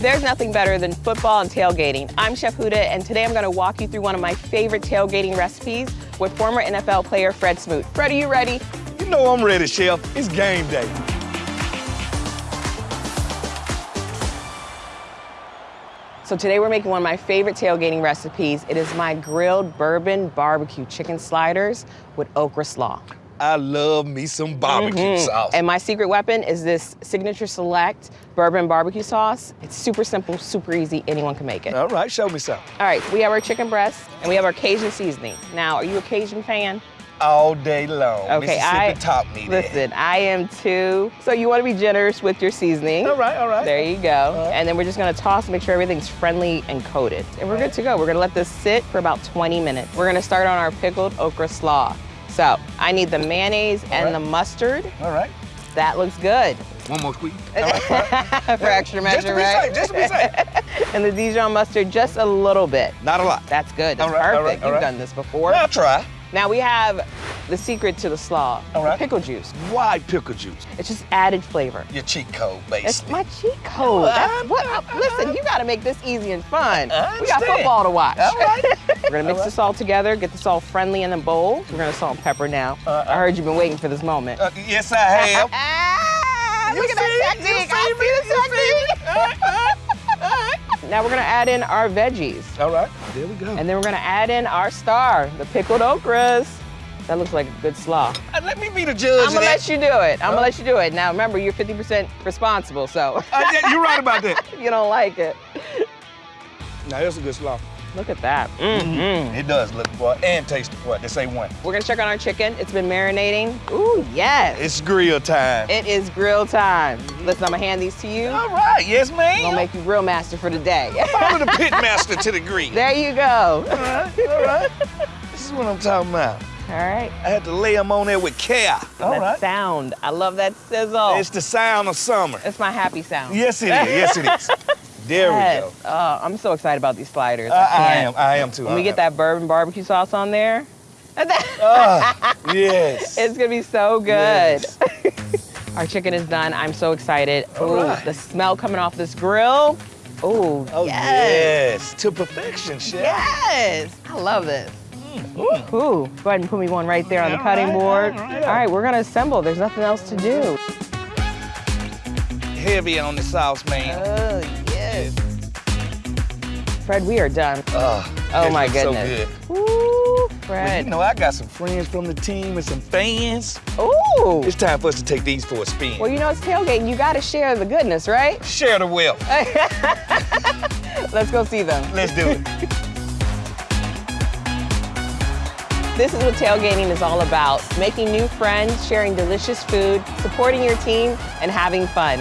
There's nothing better than football and tailgating. I'm Chef Huda, and today I'm gonna walk you through one of my favorite tailgating recipes with former NFL player Fred Smoot. Fred, are you ready? You know I'm ready, Chef. It's game day. So today we're making one of my favorite tailgating recipes. It is my grilled bourbon barbecue chicken sliders with okra slaw. I love me some barbecue Mhm. sauce. And my secret weapon is this Signature Select bourbon barbecue sauce. It's super simple, super easy. Anyone can make it. All right, show me some. All right, we have our chicken breast and we have our Cajun seasoning. Now, are you a Cajun fan? All day long. Okay, I top me there. listen. I am too. So you want to be generous with your seasoning. All right, all right. There you go. Right. And then we're just gonna toss, make sure everything's friendly and coated. And we're good to go. We're gonna let this sit for about 20 minutes. We're gonna start on our pickled okra slaw. So I need the mayonnaise and right. the mustard. All right. That looks good. One more squeeze. All right, all right. for extra Just measure, to be right? safe, just to be safe. and the Dijon mustard just a little bit. Not a lot. That's good. That's All right, perfect. right, all You've right. done this before. I'll try. Now we have the secret to the slaw, All right. pickle juice. Why pickle juice? It's just added flavor. Your cheat code, It's basically. my cheat code. That's what, listen, you gotta make this easy and fun. I We got football to watch. All right. We're gonna mix All right. this all together, get this all friendly in the bowl. We're gonna salt and pepper now. Uh, I heard you've been waiting for this moment. Uh, yes, I have. Ah, look at see that it? You technique. I see the technique. Now we're gonna add in our veggies. All right. There we go. And then we're gonna add in our star, the pickled okras. That looks like a good slaw. Uh, let me be the judge I'm gonna let you do it. I'm gonna let you do it. Now remember, you're 50% responsible, so Uh, yeah, you're right about that. you don't like it. Now, that's a good slaw. Look at that. Mm-hmm. It does look boy and taste what they say one. We're gonna check on our chicken. It's been marinating. Ooh, yes. It's grill time. It is grill time. Listen, I'm gonna hand these to you. All right, yes, ma'am. I'm ma'am. gonna make you grill master for the day. Follow the pit master to the grill. there you go. All right, all right. This is what I'm talking about. All right. I had to lay them on there with care. All that right. sound. I love that sizzle. It's the sound of summer. It's my happy sound. Yes, it is. Yes, it is. There Yes. we go. Oh, I'm so excited about these sliders. I, I am. I am too. When we get that bourbon barbecue sauce on there, Ah, yes. it's gonna be so good. Yes. Our chicken is done. I'm so excited. All Ooh, right. the smell coming off this grill. Ooh, Oh yes. yes. To perfection, chef. Yes. I love this. Mm. Ooh, go ahead and put me one right there on the cutting right, board. all right. All right, we're gonna assemble. There's nothing else to do. Heavy on the sauce, man. Oh. Fred, we are done. Oh, Oh my goodness. So good. Ooh, Well, Fred. you know, I got some friends from the team and some fans. Ooh. It's time for us to take these for a spin. Well, you know, it's tailgating. You gotta share the goodness, right? Share the wealth. Let's go see them. Let's do it. This is what tailgating is all about. Making new friends, sharing delicious food, supporting your team, and having fun.